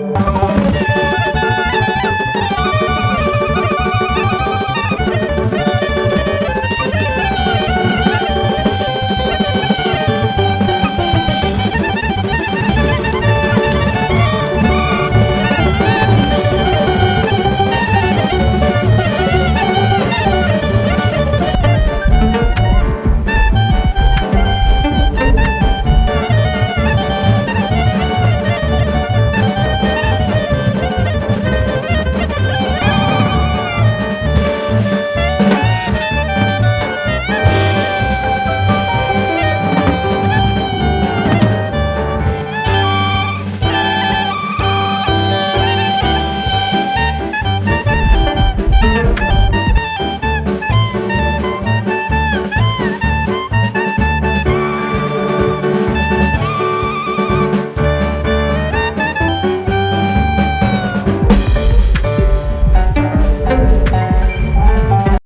Música